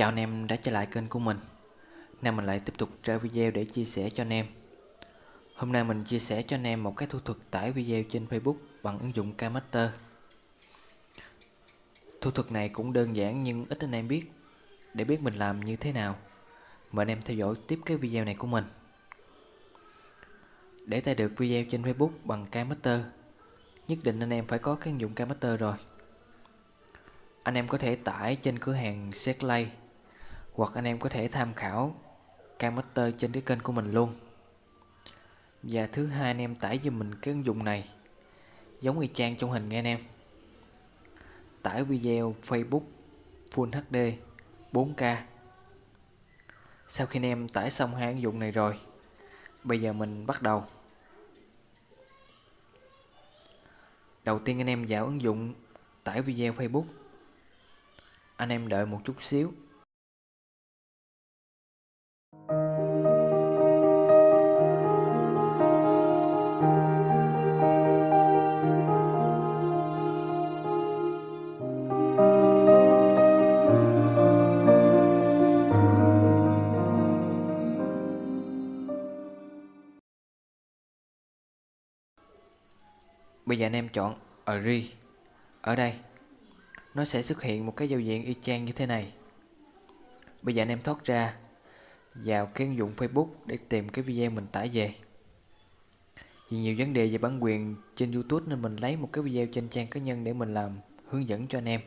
Chào anh em đã trở lại kênh của mình. Nay mình lại tiếp tục ra video để chia sẻ cho anh em. Hôm nay mình chia sẻ cho anh em một cái thủ thuật tải video trên Facebook bằng ứng dụng Kmaster Thủ thuật này cũng đơn giản nhưng ít anh em biết. Để biết mình làm như thế nào, Mời anh em theo dõi tiếp cái video này của mình. Để tải được video trên Facebook bằng Kmaster Nhất định anh em phải có cái ứng dụng Kmaster rồi. Anh em có thể tải trên cửa hàng Setlay hoặc anh em có thể tham khảo Cammaster trên cái kênh của mình luôn. Và thứ hai anh em tải cho mình cái ứng dụng này, giống y chang trong hình nghe anh em. Tải video Facebook Full HD 4K sau khi anh em tải xong hai ứng dụng này rồi, bây giờ mình bắt đầu. Đầu tiên anh em vào ứng dụng tải video Facebook. Anh em đợi một chút xíu. Bây giờ anh em chọn Ari ở đây, nó sẽ xuất hiện một cái giao diện y chang như thế này. Bây giờ anh em thoát ra vào cái ứng dụng Facebook để tìm cái video mình tải về. Vì nhiều vấn đề về bản quyền trên YouTube nên mình lấy một cái video trên trang cá nhân để mình làm hướng dẫn cho anh em.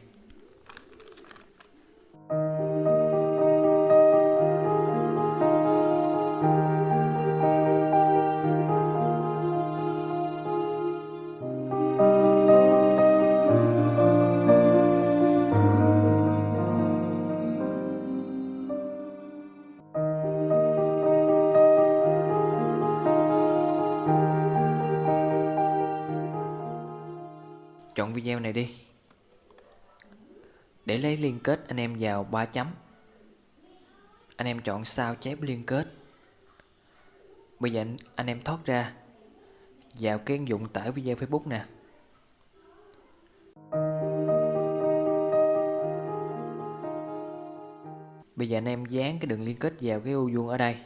Chọn video này đi. Để lấy liên kết anh em vào 3 chấm. Anh em chọn sao chép liên kết. Bây giờ anh, anh em thoát ra vào cái ứng dụng tải video Facebook nè. Bây giờ anh em dán cái đường liên kết vào cái ô vuông ở đây.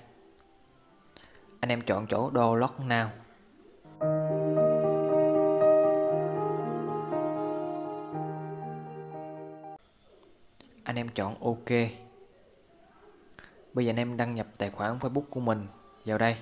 Anh em chọn chỗ download now. Chọn OK. Bây giờ anh em đăng nhập tài khoản Facebook của mình vào đây.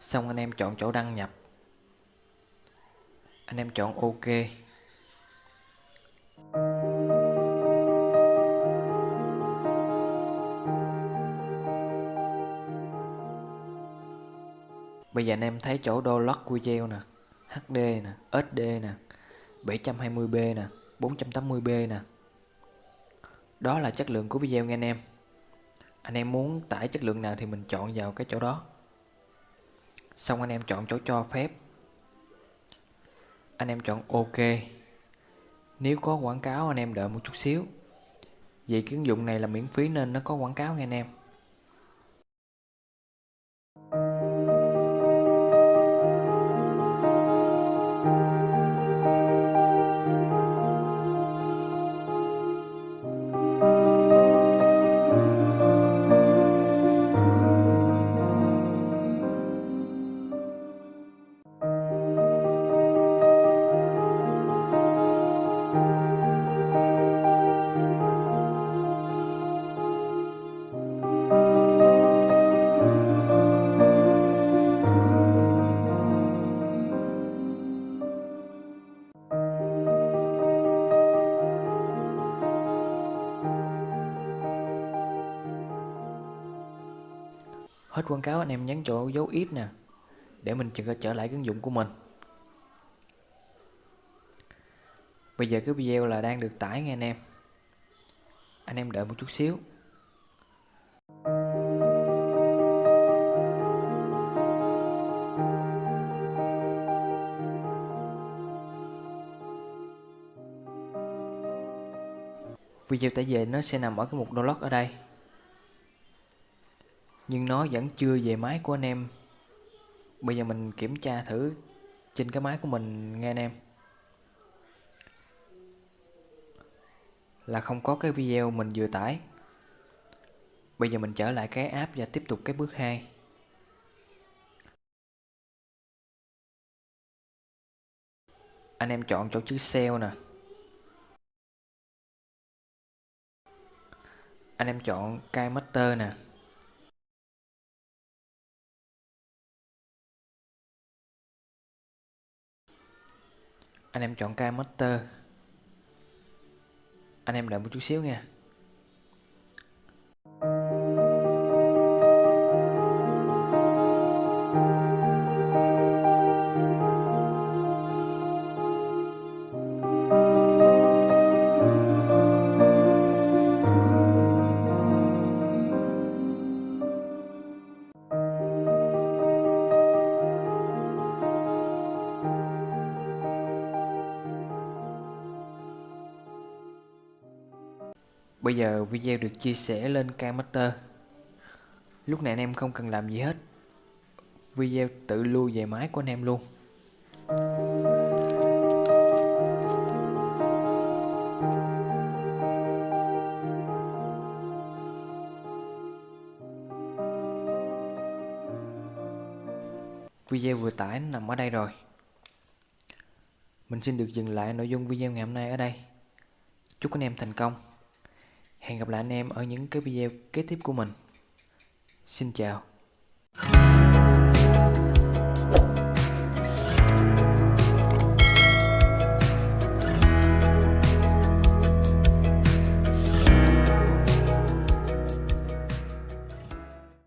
Xong anh em chọn chỗ đăng nhập. Anh em chọn ok. Bây giờ anh em thấy chỗ download video nè HD nè SD nè 720p nè 480p nè. Đó là chất lượng của video nghe anh em. Anh em muốn tải chất lượng nào thì mình chọn vào cái chỗ đó xong anh em chọn chỗ cho phép. Anh em chọn ok. Nếu có quảng cáo, anh em đợi một chút xíu. Vì cái ứng dụng này là miễn phí nên nó có quảng cáo nghe anh em. Hết quảng cáo anh em nhấn chỗ dấu ít nè Để mình trở, trở lại ứng dụng của mình. Bây giờ cái video là đang được tải nghe anh em. Anh em đợi một chút xíu. Video tải về nó sẽ nằm ở cái mục download ở đây. Nhưng nó vẫn chưa về máy của anh em. Bây giờ mình kiểm tra thử trên cái máy của mình, nghe anh em. Là không có cái video mình vừa tải. Bây giờ mình trở lại cái app và tiếp tục cái bước 2 Anh em chọn chỗ chữ sale nè. Anh em chọn Kai Master nè. Anh em chọn Kai Master. Anh em đợi một chút xíu nha. Bây giờ video được chia sẻ lên Kmaster Lúc này anh em không cần làm gì hết. Video tự lưu về máy của anh em luôn. Video vừa tải nằm ở đây rồi. Mình xin được dừng lại nội dung video ngày hôm nay ở đây. Chúc anh em thành công. Hẹn gặp lại anh em ở những cái video kế tiếp của mình. Xin chào.